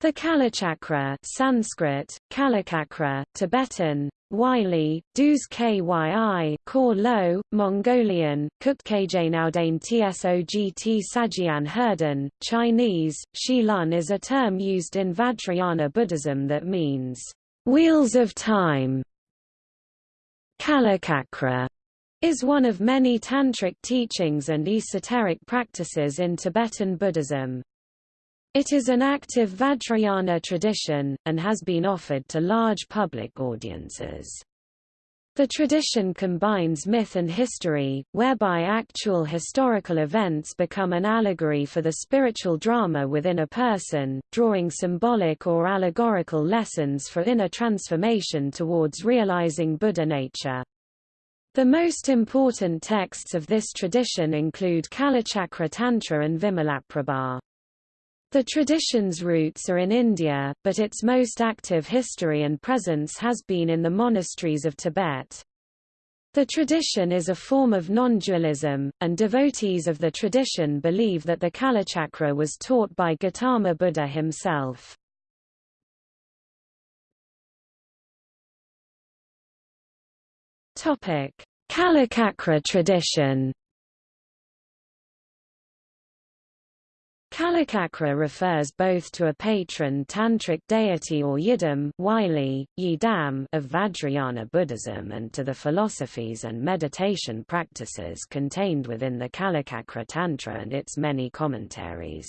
The Kalachakra Sanskrit, Kalachakra, Tibetan, Wylie, Dus Kyi, Kor Lo, Mongolian, Kutkajnaudain Tsogt Sajian Herden, Chinese, Shilun is a term used in Vajrayana Buddhism that means, wheels of time. Kalachakra is one of many tantric teachings and esoteric practices in Tibetan Buddhism. It is an active Vajrayana tradition, and has been offered to large public audiences. The tradition combines myth and history, whereby actual historical events become an allegory for the spiritual drama within a person, drawing symbolic or allegorical lessons for inner transformation towards realizing Buddha nature. The most important texts of this tradition include Kalachakra Tantra and Vimalaprabha. The tradition's roots are in India, but its most active history and presence has been in the monasteries of Tibet. The tradition is a form of non-dualism, and devotees of the tradition believe that the Kalachakra was taught by Gautama Buddha himself. Kalachakra tradition Kalachakra refers both to a patron tantric deity or yidam Wylie, yidam of Vajrayana Buddhism and to the philosophies and meditation practices contained within the Kalachakra Tantra and its many commentaries.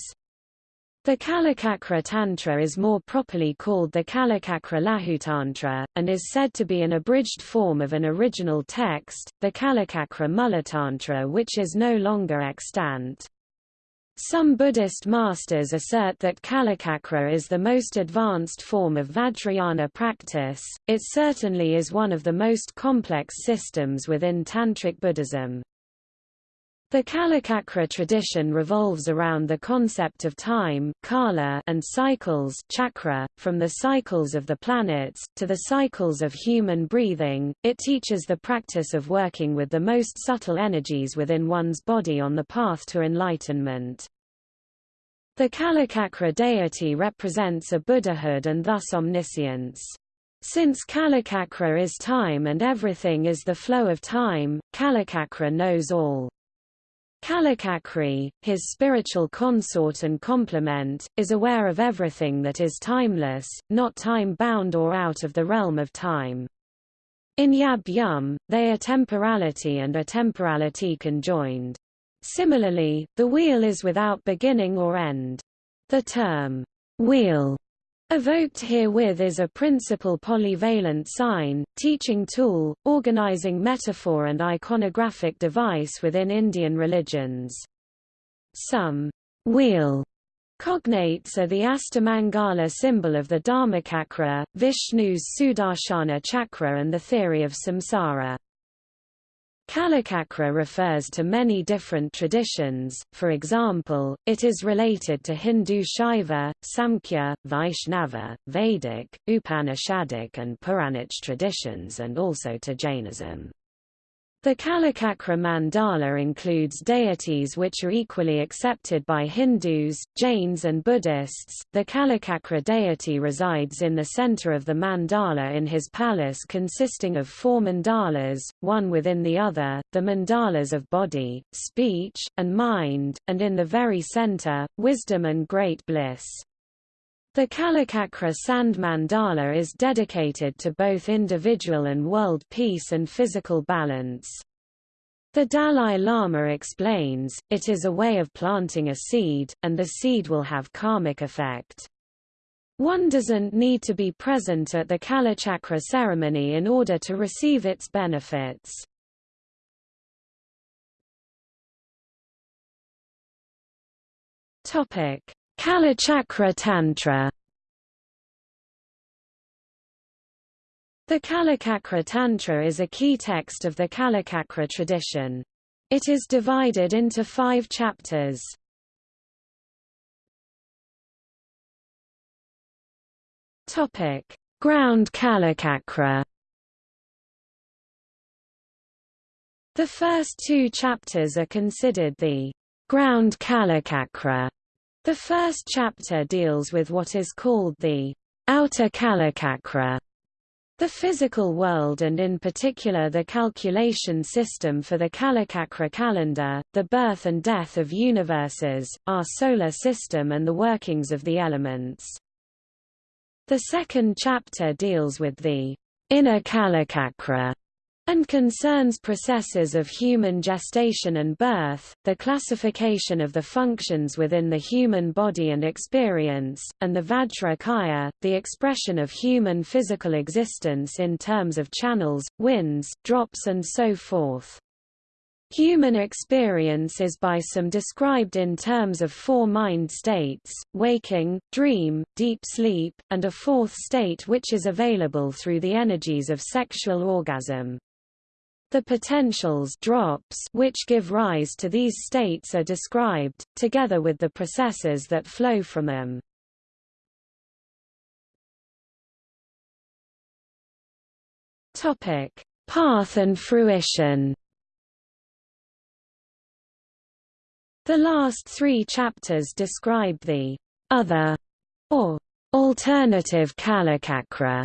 The Kalachakra Tantra is more properly called the Kalachakra Laghutantra, and is said to be an abridged form of an original text, the Kalachakra Mulatantra which is no longer extant. Some Buddhist masters assert that Kalachakra is the most advanced form of Vajrayana practice, it certainly is one of the most complex systems within Tantric Buddhism. The Kalachakra tradition revolves around the concept of time kala and cycles chakra, from the cycles of the planets, to the cycles of human breathing. It teaches the practice of working with the most subtle energies within one's body on the path to enlightenment. The Kalachakra deity represents a Buddhahood and thus omniscience. Since Kalachakra is time and everything is the flow of time, Kalachakra knows all. Kalachakri, his spiritual consort and complement, is aware of everything that is timeless, not time-bound or out of the realm of time. In Yab Yum, they are temporality and a temporality conjoined. Similarly, the wheel is without beginning or end. The term, wheel, Evoked herewith is a principal polyvalent sign, teaching tool, organizing metaphor and iconographic device within Indian religions. Some wheel cognates are the Astamangala symbol of the Dharmakakra, Vishnu's Sudarshana chakra and the theory of samsara. Kalachakra refers to many different traditions, for example, it is related to Hindu Shaiva, Samkhya, Vaishnava, Vedic, Upanishadic and Puranic traditions and also to Jainism. The Kalachakra mandala includes deities which are equally accepted by Hindus, Jains and Buddhists. The Kalachakra deity resides in the center of the mandala in his palace consisting of four mandalas, one within the other, the mandalas of body, speech, and mind, and in the very center, wisdom and great bliss. The Kalachakra Sand Mandala is dedicated to both individual and world peace and physical balance. The Dalai Lama explains, it is a way of planting a seed, and the seed will have karmic effect. One doesn't need to be present at the Kalachakra ceremony in order to receive its benefits. Topic: Kalachakra Tantra The Kalachakra Tantra is a key text of the Kalachakra tradition. It is divided into five chapters. Topic: Ground Kalachakra. The first two chapters are considered the ground Kalachakra The first chapter deals with what is called the outer Kalachakra, the physical world and in particular the calculation system for the Kalachakra calendar, the birth and death of universes, our solar system and the workings of the elements. The second chapter deals with the inner Kalachakra and concerns processes of human gestation and birth, the classification of the functions within the human body and experience, and the Vajra Kaya, the expression of human physical existence in terms of channels, winds, drops and so forth. Human experience is by some described in terms of four mind states, waking, dream, deep sleep, and a fourth state which is available through the energies of sexual orgasm. The potentials drops which give rise to these states are described, together with the processes that flow from them. Topic: Path and fruition. The last three chapters describe the other or alternative Kalachakra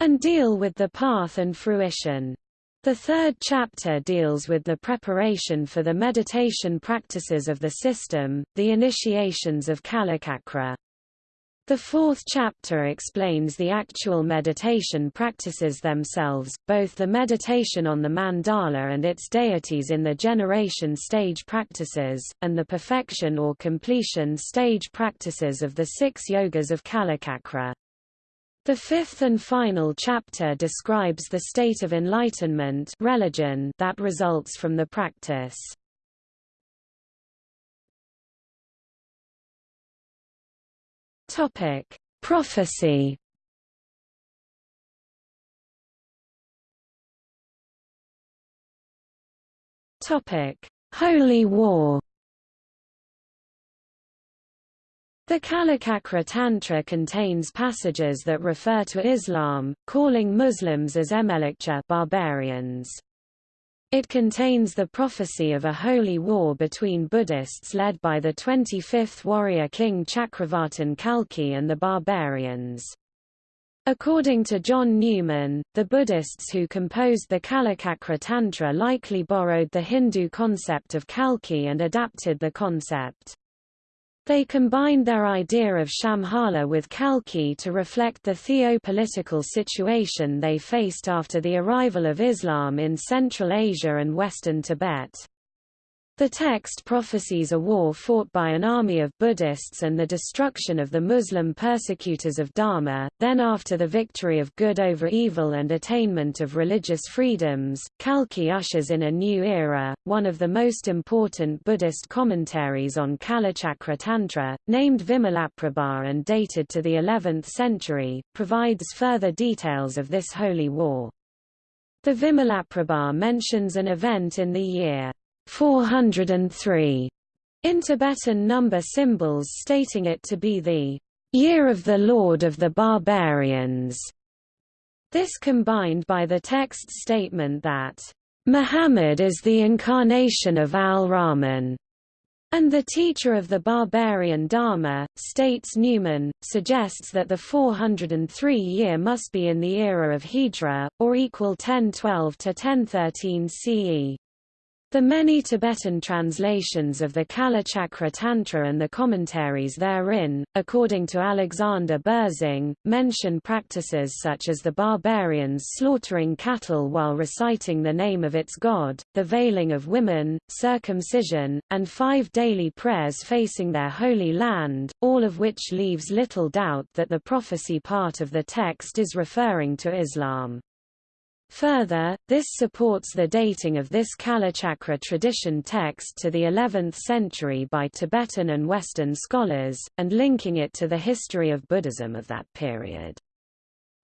and deal with the path and fruition. The third chapter deals with the preparation for the meditation practices of the system, the initiations of Kalachakra. The fourth chapter explains the actual meditation practices themselves, both the meditation on the mandala and its deities in the generation stage practices, and the perfection or completion stage practices of the six yogas of Kalachakra. The fifth and final chapter describes the state of enlightenment religion that results from the practice. Topic: Prophecy. Topic: Holy War. The Kalachakra Tantra contains passages that refer to Islam, calling Muslims as Emelikcha barbarians. It contains the prophecy of a holy war between Buddhists led by the 25th warrior king Chakravartin Kalki and the barbarians. According to John Newman, the Buddhists who composed the Kalachakra Tantra likely borrowed the Hindu concept of Kalki and adapted the concept. They combined their idea of Shambhala with Kalki to reflect the theo-political situation they faced after the arrival of Islam in Central Asia and western Tibet. The text prophesies a war fought by an army of Buddhists and the destruction of the Muslim persecutors of Dharma, then after the victory of good over evil and attainment of religious freedoms, Kalki ushers in a new era. One of the most important Buddhist commentaries on Kalachakra Tantra, named Vimalaprabha and dated to the 11th century, provides further details of this holy war. The Vimalaprabha mentions an event in the year 403 in Tibetan number symbols stating it to be the year of the Lord of the Barbarians. This combined by the text statement that Muhammad is the incarnation of Al-Rahman and the teacher of the barbarian Dharma, states Newman, suggests that the 403 year must be in the era of Hijra, or equal 1012 to 1013 CE. The many Tibetan translations of the Kalachakra Tantra and the commentaries therein, according to Alexander Berzin, mention practices such as the barbarians slaughtering cattle while reciting the name of its god, the veiling of women, circumcision, and five daily prayers facing their holy land, all of which leaves little doubt that the prophecy part of the text is referring to Islam. Further, this supports the dating of this Kalachakra tradition text to the 11th century by Tibetan and Western scholars, and linking it to the history of Buddhism of that period.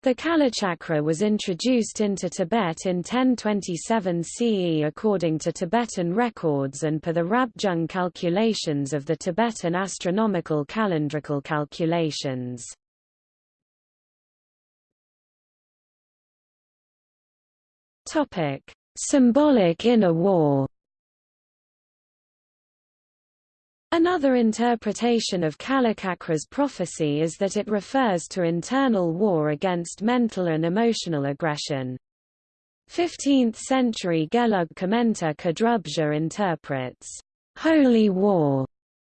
The Kalachakra was introduced into Tibet in 1027 CE according to Tibetan records and per the Rabjung calculations of the Tibetan astronomical calendrical calculations. Topic: Symbolic inner war. Another interpretation of Kalachakra's prophecy is that it refers to internal war against mental and emotional aggression. 15th-century Gelug commentator Kadrubja interprets, "...holy war",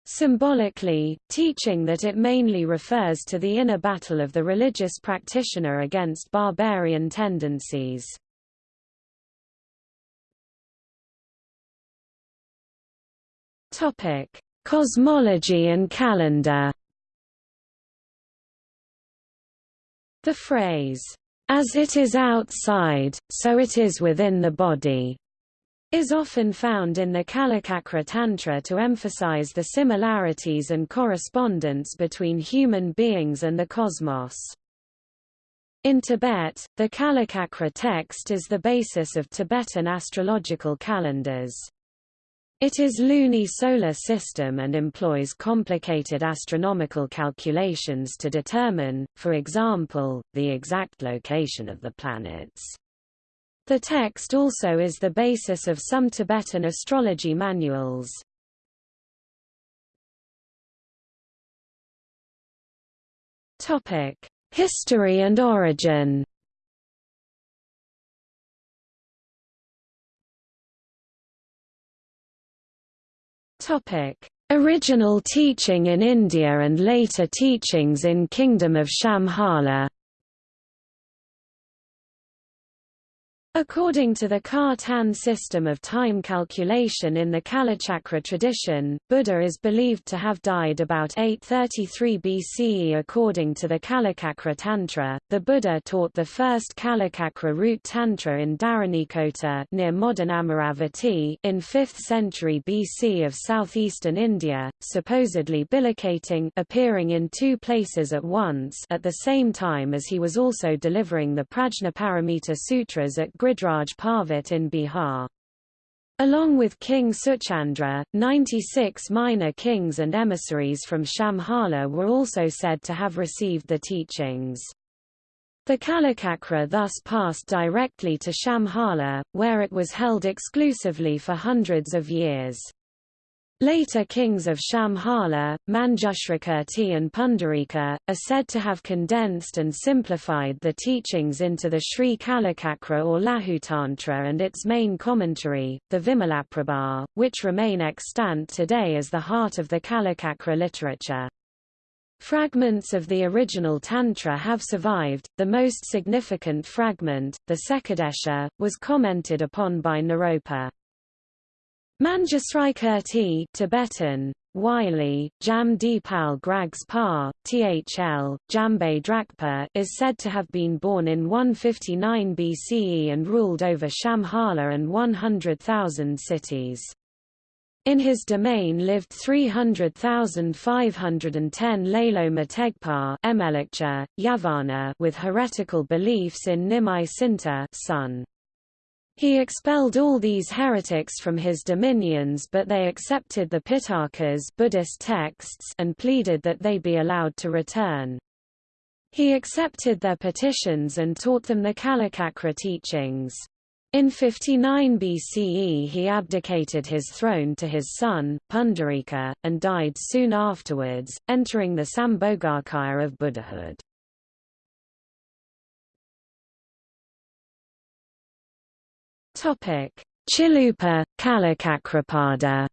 symbolically, teaching that it mainly refers to the inner battle of the religious practitioner against barbarian tendencies. Topic: Cosmology and calendar The phrase, "'as it is outside, so it is within the body' is often found in the Kalachakra Tantra to emphasize the similarities and correspondence between human beings and the cosmos. In Tibet, the Kalachakra text is the basis of Tibetan astrological calendars. It is luni-solar system and employs complicated astronomical calculations to determine, for example, the exact location of the planets. The text also is the basis of some Tibetan astrology manuals. History and origin Original teaching in India and later teachings in Kingdom of Shambhala According to the Ka-Tan system of time calculation in the Kalachakra tradition, Buddha is believed to have died about 833 BCE. According to the Kalachakra Tantra, the Buddha taught the first Kalachakra root Tantra in Dharanikota near modern Amaravati in 5th century BC of southeastern India, supposedly bilocating appearing in two places at once at the same time as he was also delivering the Prajnaparamita Sutras at Gridhraj Parvat in Bihar. Along with King Suchandra, 96 minor kings and emissaries from Shambhala were also said to have received the teachings. The Kalachakra thus passed directly to Shambhala, where it was held exclusively for hundreds of years. Later kings of Shambhala, Manjushrikirti and Pundarika, are said to have condensed and simplified the teachings into the Sri Kalachakra or Laghutantra and its main commentary, the Vimalaprabha, which remain extant today as the heart of the Kalachakra literature. Fragments of the original Tantra have survived. The most significant fragment, the Sekadesha, was commented upon by Naropa. Manjusri Tibetan, Wylie, Jam Dipal Grags Thl, Jambe Drakpa is said to have been born in 159 BCE and ruled over Shambhala and 100,000 cities. In his domain lived 300,510 Lalo Mategpa Yavana with heretical beliefs in Nimai Sinta son. He expelled all these heretics from his dominions but they accepted the Pitakas Buddhist texts and pleaded that they be allowed to return. He accepted their petitions and taught them the Kalachakra teachings. In 59 BCE he abdicated his throne to his son, Pundarika, and died soon afterwards, entering the Sambhogakaya of Buddhahood. Topic: Chilupa, Kalachakrapada.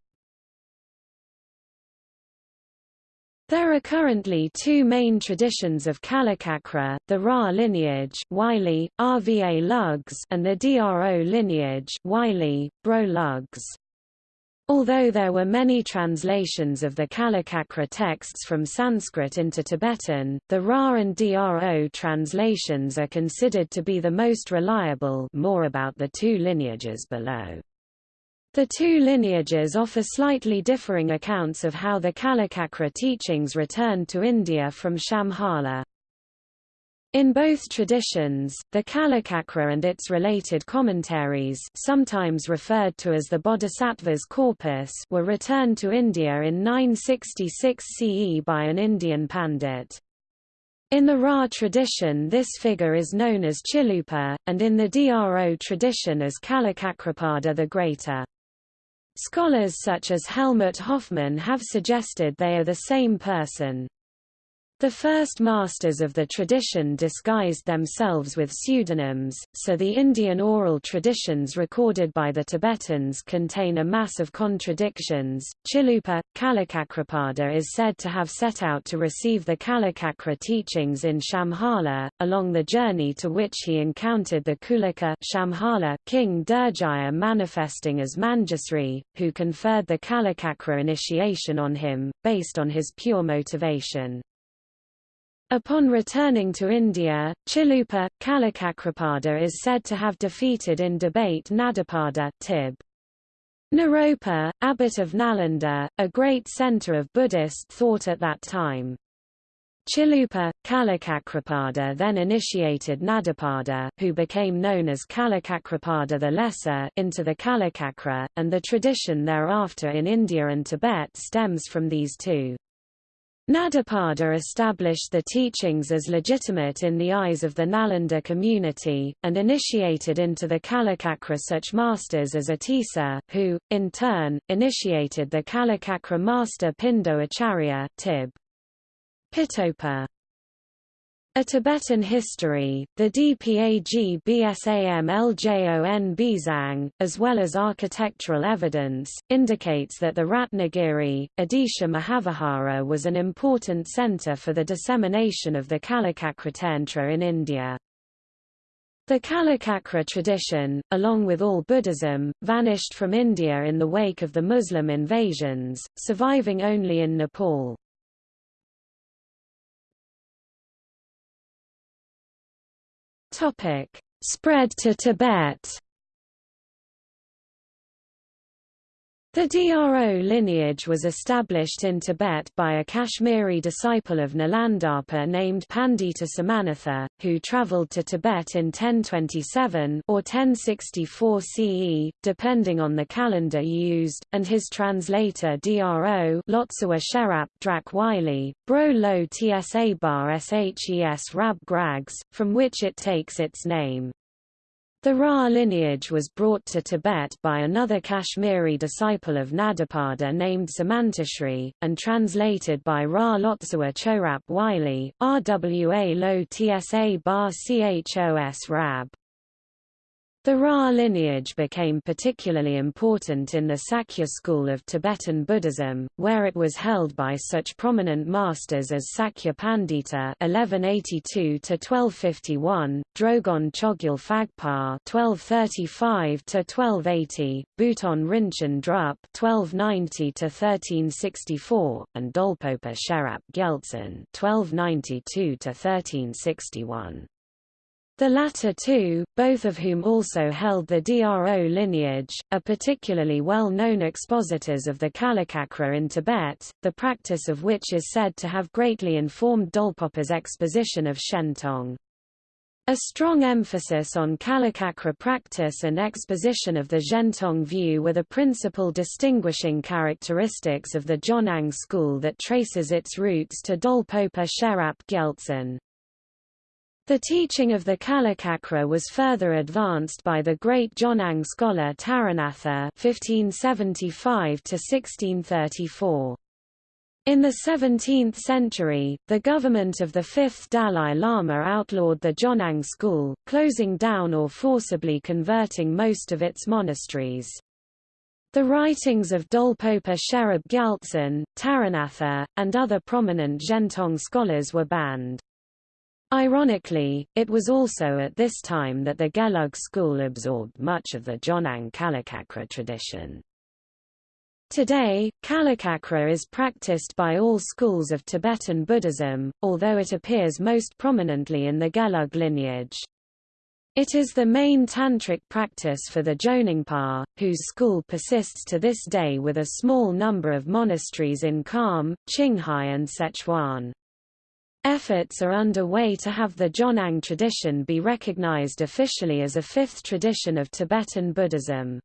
There are currently two main traditions of Kalachakra, the Ra lineage Wylie, Rva Lugs and the Dro lineage Wylie, Bro Lugs. Although there were many translations of the Kalachakra texts from Sanskrit into Tibetan, the Ra and Dro translations are considered to be the most reliable more about the two lineages below. The two lineages offer slightly differing accounts of how the Kalachakra teachings returned to India from Shambhala. In both traditions, the Kalachakra and its related commentaries sometimes referred to as the Bodhisattva's corpus were returned to India in 966 CE by an Indian pandit. In the Ra tradition this figure is known as Chilupa, and in the Dro tradition as Kalachakrapada the Greater. Scholars such as Helmut Hoffmann have suggested they are the same person. The first masters of the tradition disguised themselves with pseudonyms, so the Indian oral traditions recorded by the Tibetans contain a mass of contradictions. Chilupa, Kalakakrapada is said to have set out to receive the Kalakakra teachings in Shambhala, along the journey to which he encountered the Kulika Shambhala king Durjaya manifesting as Manjusri, who conferred the Kalakakra initiation on him, based on his pure motivation. Upon returning to India, Chilupa, Kalakakrapada is said to have defeated in debate Nadapada Tib. Naropa, abbot of Nalanda, a great center of Buddhist thought at that time. Chilupa, Kalakakrapada then initiated Nadapada, who became known as Kalakakrapada the Lesser, into the Kalakakra, and the tradition thereafter in India and Tibet stems from these two. Nadapada established the teachings as legitimate in the eyes of the Nalanda community, and initiated into the Kalakakra such masters as Atisa, who, in turn, initiated the Kalakakra master Pindo Acharya, Tib. Pitopa. A Tibetan history, the DPAG BSAM LJON Bizang, as well as architectural evidence, indicates that the Ratnagiri, Odisha Mahavihara was an important centre for the dissemination of the Kalakakratantra in India. The Kalakakra tradition, along with all Buddhism, vanished from India in the wake of the Muslim invasions, surviving only in Nepal. Topic: Spread to Tibet. The Dro lineage was established in Tibet by a Kashmiri disciple of Nalandapa named Pandita Somanatha, who travelled to Tibet in 1027 or 1064 CE, depending on the calendar used, and his translator Dro Lotsawa Sherap Drak Wylie, Bro Lo Tsa Bar Shes Rab Grags, from which it takes its name. The Ra lineage was brought to Tibet by another Kashmiri disciple of Nadapada named Samantashri, and translated by Ra Lotsawa Chorap Wylie, Rwa Lo Tsa Bar Chos Rab. The Ra lineage became particularly important in the Sakya school of Tibetan Buddhism, where it was held by such prominent masters as Sakya Pandita (1182–1251), Drogon Chogyal Phagpa (1235–1280), Buton Rinchen Drup (1290–1364), and Dolpopa Sherap Gyaltsen (1292–1361). The latter two, both of whom also held the Dro lineage, are particularly well-known expositors of the Kalakakra in Tibet, the practice of which is said to have greatly informed Dolpopa's exposition of Shentong. A strong emphasis on Kalakakra practice and exposition of the Zhentong view were the principal distinguishing characteristics of the Jonang school that traces its roots to Dolpopa Sherap Gyaltsen. The teaching of the Kalakakra was further advanced by the great Jonang scholar Taranatha (1575–1634). In the 17th century, the government of the fifth Dalai Lama outlawed the Jonang school, closing down or forcibly converting most of its monasteries. The writings of Dolpopa Sherab Gyaltsen, Taranatha, and other prominent Zhentong scholars were banned. Ironically, it was also at this time that the Gelug school absorbed much of the Jonang Kalakakra tradition. Today, Kalakakra is practiced by all schools of Tibetan Buddhism, although it appears most prominently in the Gelug lineage. It is the main tantric practice for the Jonangpa, whose school persists to this day with a small number of monasteries in Kham, Qinghai and Sichuan. Efforts are underway to have the Jonang tradition be recognized officially as a fifth tradition of Tibetan Buddhism.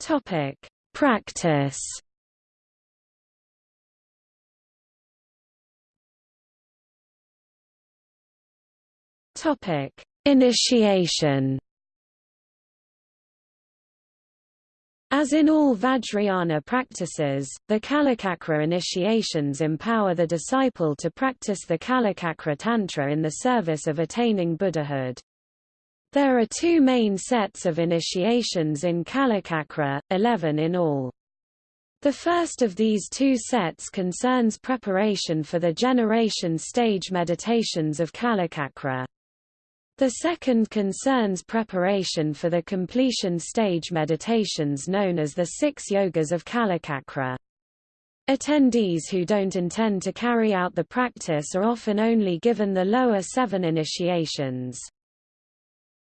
Topic: Practice. Topic: Initiation As in all Vajrayana practices, the Kalachakra initiations empower the disciple to practice the Kalachakra Tantra in the service of attaining Buddhahood. There are two main sets of initiations in Kalachakra, 11 in all. The first of these two sets concerns preparation for the generation stage meditations of Kalachakra. The second concerns preparation for the completion stage meditations known as the six yogas of Kalachakra. Attendees who don't intend to carry out the practice are often only given the lower seven initiations.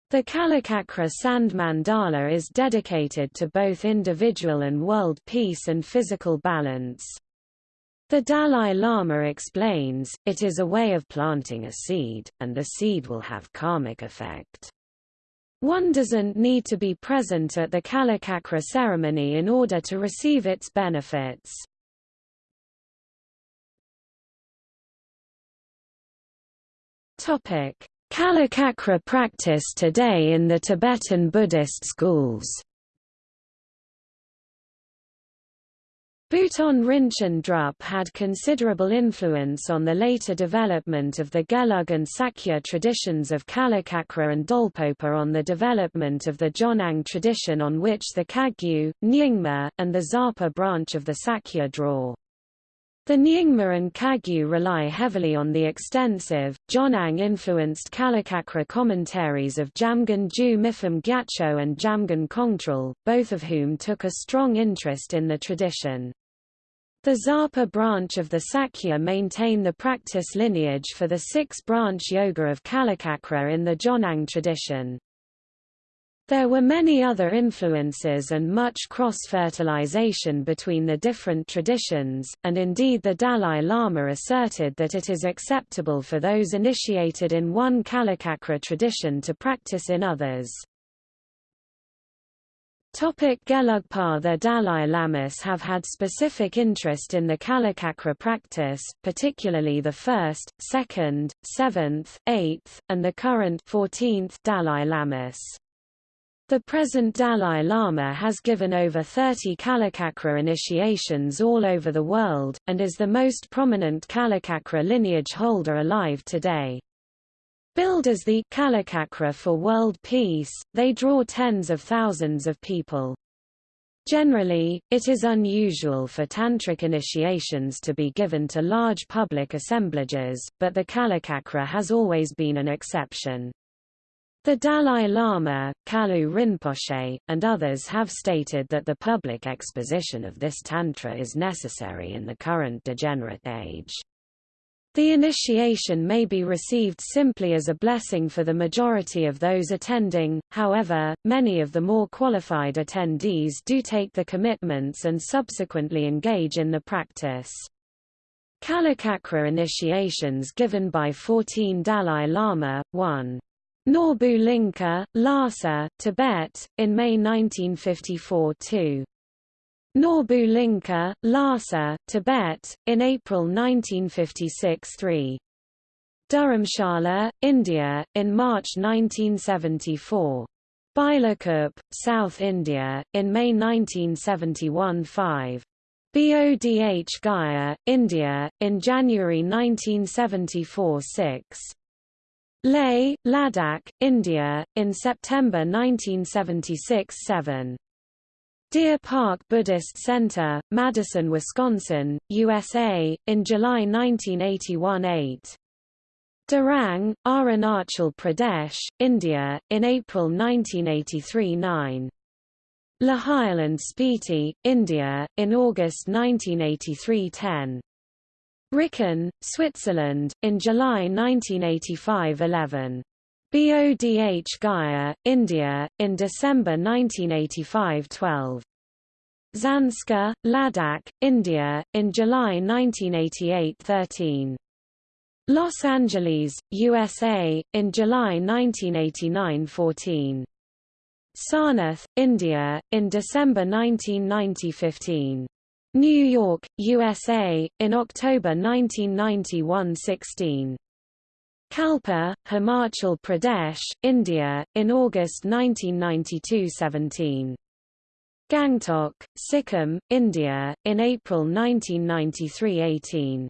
The Kalachakra Sand Mandala is dedicated to both individual and world peace and physical balance. The Dalai Lama explains, it is a way of planting a seed, and the seed will have karmic effect. One doesn't need to be present at the Kalachakra ceremony in order to receive its benefits. Kalachakra practice today in the Tibetan Buddhist schools Buton Rinchen Drup had considerable influence on the later development of the Gelug and Sakya traditions of Kalachakra and Dolpopa on the development of the Jonang tradition on which the Kagyu, Nyingma, and the Dzapa branch of the Sakya draw. The Nyingma and Kagyu rely heavily on the extensive, Jonang-influenced Kalachakra commentaries of Jamgon Ju Mipham Gyatso and Jamgon Kongtrul, both of whom took a strong interest in the tradition. The Dzapa branch of the Sakya maintain the practice lineage for the six-branch yoga of Kalachakra in the Jonang tradition. There were many other influences and much cross-fertilization between the different traditions, and indeed the Dalai Lama asserted that it is acceptable for those initiated in one Kalachakra tradition to practice in others. Topic Gelugpa The Dalai Lamas have had specific interest in the Kalachakra practice, particularly the first, second, seventh, eighth, and the current 14th Dalai Lamas. The present Dalai Lama has given over 30 Kalachakra initiations all over the world, and is the most prominent Kalachakra lineage holder alive today. Billed as the Kalachakra for world peace, they draw tens of thousands of people. Generally, it is unusual for tantric initiations to be given to large public assemblages, but the Kalachakra has always been an exception. The Dalai Lama, Kalu Rinpoche, and others have stated that the public exposition of this tantra is necessary in the current degenerate age. The initiation may be received simply as a blessing for the majority of those attending, however, many of the more qualified attendees do take the commitments and subsequently engage in the practice. Kalachakra initiations given by 14 Dalai Lama, 1. Norbulingka, Lhasa, Tibet, in May 1954 2. Norbulingka, Lhasa, Tibet, in April 1956 3. Dharamshala, India, in March 1974. Bylakuppe, South India, in May 1971 5. Bodh Gaya, India, in January 1974 6. Leh, Ladakh, India, in September 1976–7. Deer Park Buddhist Center, Madison, Wisconsin, USA, in July 1981–8. Darang, Arunachal Pradesh, India, in April 1983–9. Lahaul and Spiti, India, in August 1983–10. Rikon, Switzerland, in July 1985–11. Bodh Gaya, India, in December 1985–12. Zanskar, Ladakh, India, in July 1988–13. Los Angeles, USA, in July 1989–14. Sarnath, India, in December 1990–15. New York, USA, in October 1991–16. Kalpa, Himachal Pradesh, India, in August 1992–17. Gangtok, Sikkim, India, in April 1993–18.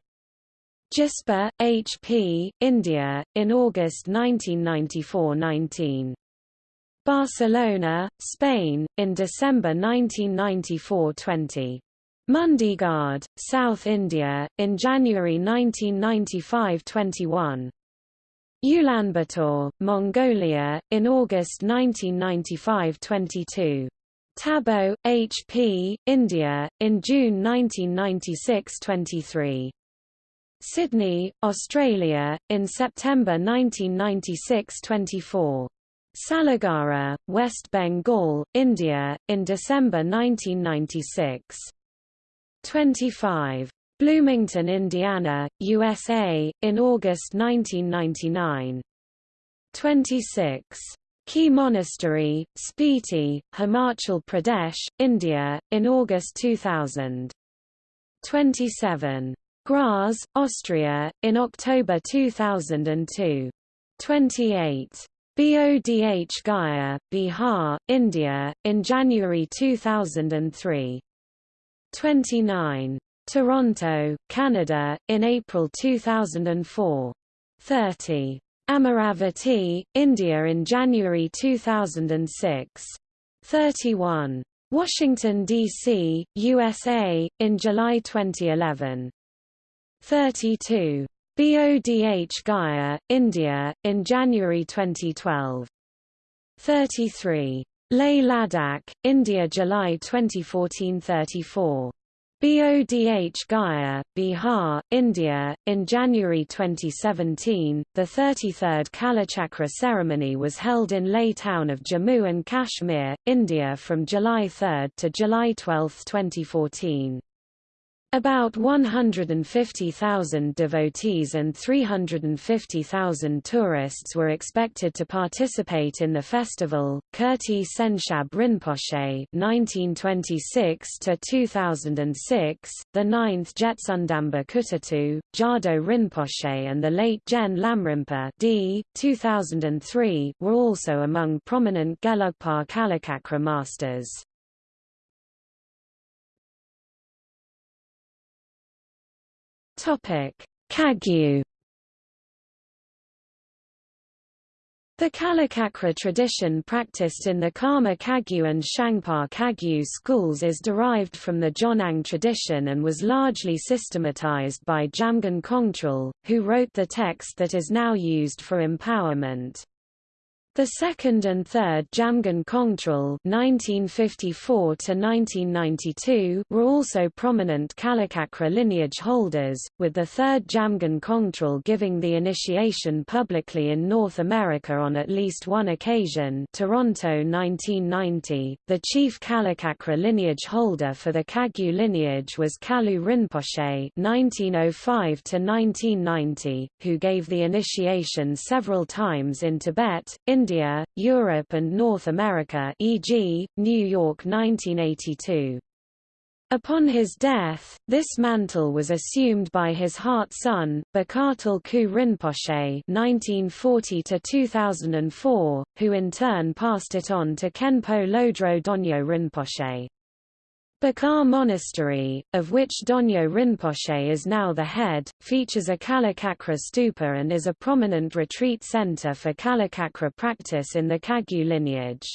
Jispa, H.P., India, in August 1994–19. Barcelona, Spain, in December 1994–20. Mundgod, South India, in January 1995–21. Ulaanbaatar, Mongolia, in August 1995–22. Tabo, H.P., India, in June 1996–23. Sydney, Australia, in September 1996–24. Salugara, West Bengal, India, in December 1996. 25. Bloomington, Indiana, USA, in August 1999. 26. Key Monastery, Spiti, Himachal Pradesh, India, in August 2000. 27. Graz, Austria, in October 2002. 28. Bodh Gaya, Bihar, India, in January 2003. 29. Toronto, Canada, in April 2004. 30. Amaravati, India in January 2006. 31. Washington, D.C., USA, in July 2011. 32. Bodh Gaya, India, in January 2012. 33. Leh Ladakh, India July 2014 34. Bodh Gaya, Bihar, India. In January 2017, the 33rd Kalachakra ceremony was held in Leh town of Jammu and Kashmir, India from July 3 to July 12, 2014. About 150,000 devotees and 350,000 tourists were expected to participate in the festival. Kirti Tsenshab Rinpoche (1926–2006), the ninth Jetsundamba Kutatu, Jado Rinpoche, and the late Gen Lamrimpa (d. 2003) were also among prominent Gelugpa Kalachakra masters. Kagyu The Kalachakra tradition practiced in the Karma Kagyu and Shangpa Kagyu schools is derived from the Jonang tradition and was largely systematized by Jamgon Kongtrul, who wrote the text that is now used for empowerment. The second and third Jamgon Kongtrul (1954–1992) were also prominent Kalachakra lineage holders, with the third Jamgon Kongtrul giving the initiation publicly in North America on at least one occasion. Toronto 1990. The chief Kalachakra lineage holder for the Kagyu lineage was Kalu Rinpoche (1905–1990), who gave the initiation several times in Tibet, India India, Europe and North America e.g., New York 1982. Upon his death, this mantle was assumed by his heart son, Bokar Tulku Rinpoche (1940–2004), who in turn passed it on to Kenpo Lodro Donyo Rinpoche. Bokar Monastery, of which Donyo Rinpoche is now the head, features a Kalachakra stupa and is a prominent retreat center for Kalachakra practice in the Kagyu lineage.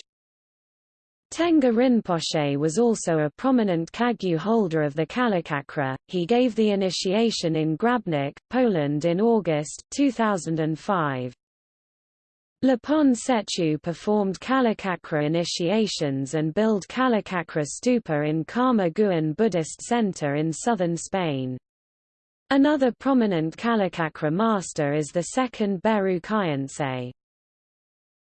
Tenga Rinpoche was also a prominent Kagyu holder of the Kalachakra. He gave the initiation in Grabnik, Poland in August 2005. Lopon Tsechu performed Kalachakra initiations and built Kalachakra stupa in Karma Guen Buddhist Center in southern Spain. Another prominent Kalachakra master is the second Beru Khyentse.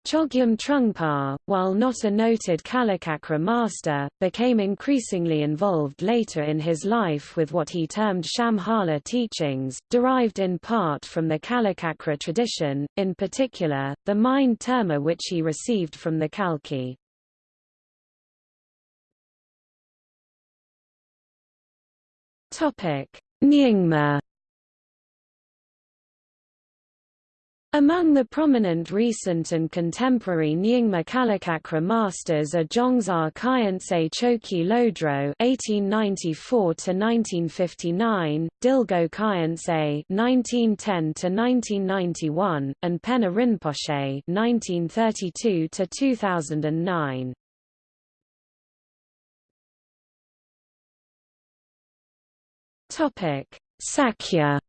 Chogyam Trungpa, while not a noted Kalachakra master, became increasingly involved later in his life with what he termed Shambhala teachings, derived in part from the Kalachakra tradition, in particular, the mind terma which he received from the Kalki. Nyingma Among the prominent recent and contemporary Nyingma Kalachakra masters are Dzongsar Khyentse Chokyi Lodro (1894–1959), Dilgo Khyentse (1910–1991), and Penor Rinpoche (1932–2009). Topic: Sakya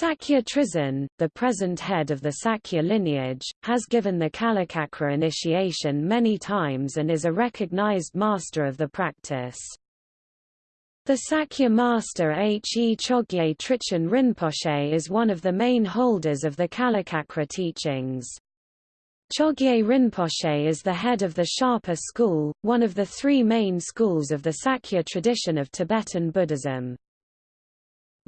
Sakya Trizin, the present head of the Sakya lineage, has given the Kalachakra initiation many times and is a recognized master of the practice. The Sakya master H. E. Chogye Trichin Rinpoche is one of the main holders of the Kalachakra teachings. Chogye Rinpoche is the head of the Sharpa school, one of the three main schools of the Sakya tradition of Tibetan Buddhism.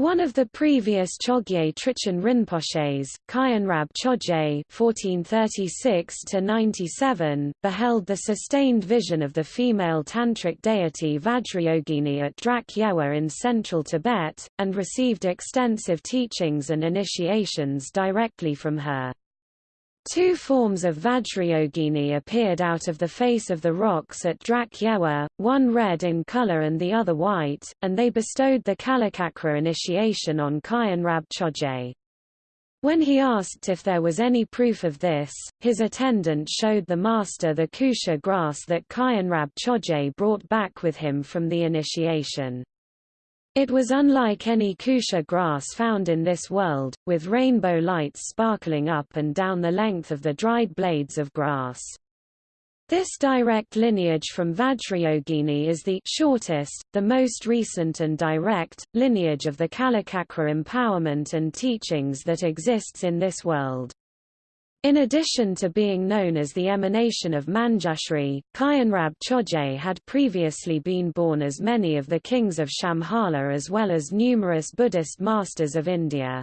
One of the previous Chogye Trichin Rinpoches, Khyonrab Chodje (1436–97), beheld the sustained vision of the female tantric deity Vajrayogini at Drak Yewa in central Tibet, and received extensive teachings and initiations directly from her. Two forms of Vajrayogini appeared out of the face of the rocks at Drak Yewa, one red in color and the other white, and they bestowed the Kalachakra initiation on Khyonrab Chodje. When he asked if there was any proof of this, his attendant showed the master the kusha grass that Khyonrab Chodje brought back with him from the initiation. It was unlike any kusha grass found in this world, with rainbow lights sparkling up and down the length of the dried blades of grass. This direct lineage from Vajrayogini is the shortest, the most recent and direct, lineage of the Kalachakra empowerment and teachings that exists in this world. In addition to being known as the emanation of Manjushri, Khyonrab Choje had previously been born as many of the kings of Shambhala as well as numerous Buddhist masters of India.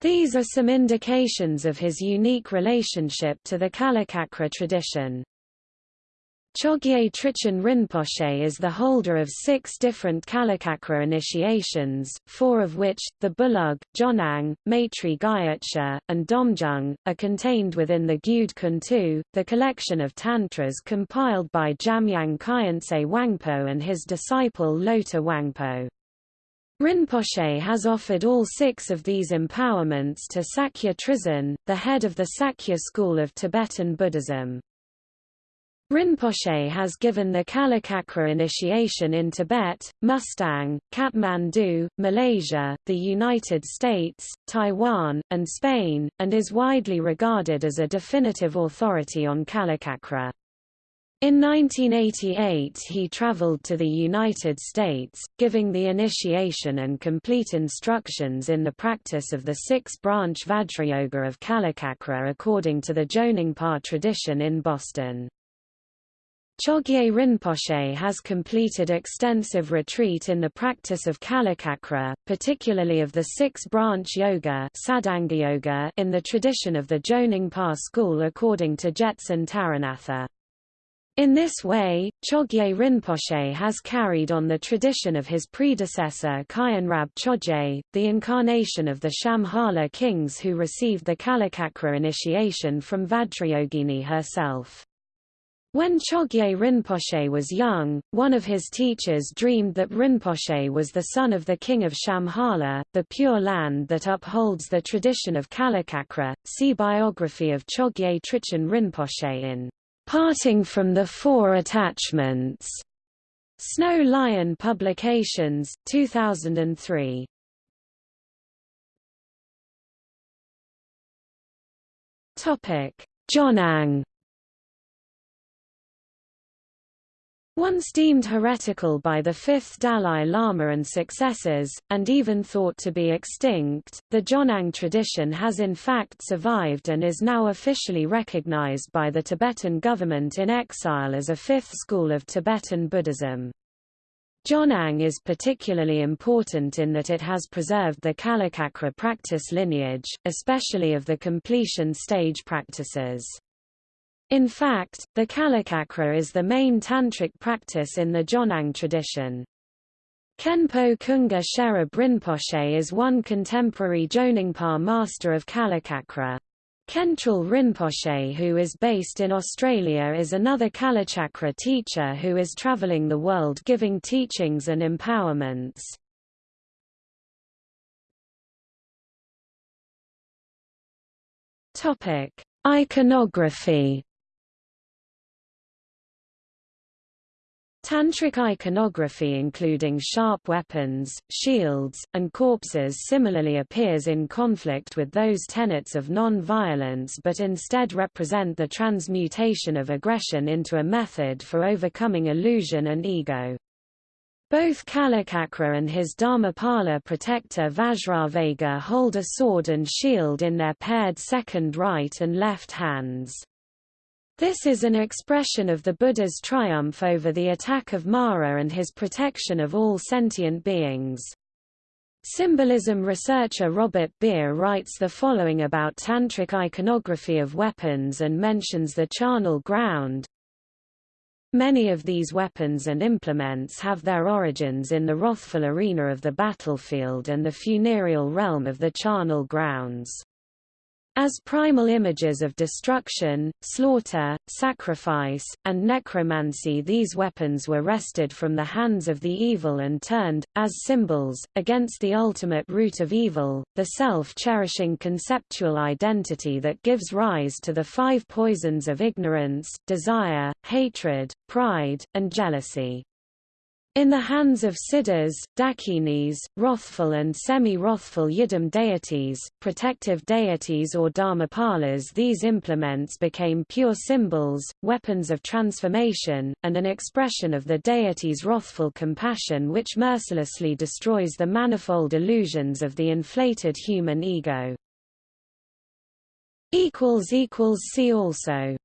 These are some indications of his unique relationship to the Kalachakra tradition. Chogye Trichin Rinpoche is the holder of six different Kalachakra initiations, four of which, the Bulug, Jonang, Maitri Gyatso, and Domjung, are contained within the Gyud Kuntu, the collection of tantras compiled by Jamyang Khyentse Wangpo and his disciple Loter Wangpo. Rinpoche has offered all six of these empowerments to Sakya Trizin, the head of the Sakya school of Tibetan Buddhism. Rinpoche has given the Kalachakra initiation in Tibet, Mustang, Kathmandu, Malaysia, the United States, Taiwan, and Spain, and is widely regarded as a definitive authority on Kalachakra. In 1988 he traveled to the United States, giving the initiation and complete instructions in the practice of the six-branch Vajrayoga of Kalachakra according to the Jonangpa tradition in Boston. Chogye Rinpoche has completed extensive retreat in the practice of Kalachakra, particularly of the six-branch yoga, in the tradition of the Jonangpa school according to Jetsun Taranatha. In this way, Chogye Rinpoche has carried on the tradition of his predecessor Khyonrab Chodje, the incarnation of the Shambhala kings who received the Kalachakra initiation from Vajrayogini herself. When Chogye Rinpoche was young, one of his teachers dreamed that Rinpoche was the son of the king of Shambhala, the Pure Land that upholds the tradition of Kalachakra. See biography of Chogye Trichin Rinpoche in Parting from the Four Attachments. Snow Lion Publications, 2003. Topic: Jonang Once deemed heretical by the fifth Dalai Lama and successors, and even thought to be extinct, the Jonang tradition has in fact survived and is now officially recognized by the Tibetan government in exile as a fifth school of Tibetan Buddhism. Jonang is particularly important in that it has preserved the Kalachakra practice lineage, especially of the completion stage practices. In fact, the Kalachakra is the main tantric practice in the Jonang tradition. Khenpo Kunga Sherab Rinpoche is one contemporary Jonangpa master of Kalachakra. Khentrul Rinpoche who is based in Australia is another Kalachakra teacher who is travelling the world giving teachings and empowerments. Iconography Tantric iconography including sharp weapons, shields, and corpses similarly appears in conflict with those tenets of non-violence but instead represent the transmutation of aggression into a method for overcoming illusion and ego. Both Kalachakra and his Dharmapala protector Vajravega hold a sword and shield in their paired second right and left hands. This is an expression of the Buddha's triumph over the attack of Mara and his protection of all sentient beings. Symbolism researcher Robert Beer writes the following about tantric iconography of weapons and mentions the charnel ground. Many of these weapons and implements have their origins in the wrathful arena of the battlefield and the funereal realm of the charnel grounds. As primal images of destruction, slaughter, sacrifice, and necromancy these weapons were wrested from the hands of the evil and turned, as symbols, against the ultimate root of evil, the self-cherishing conceptual identity that gives rise to the five poisons of ignorance, desire, hatred, pride, and jealousy. In the hands of siddhas, dakinis, wrathful and semi-wrathful yidam deities, protective deities or dharmapalas these implements became pure symbols, weapons of transformation, and an expression of the deity's wrathful compassion which mercilessly destroys the manifold illusions of the inflated human ego. See also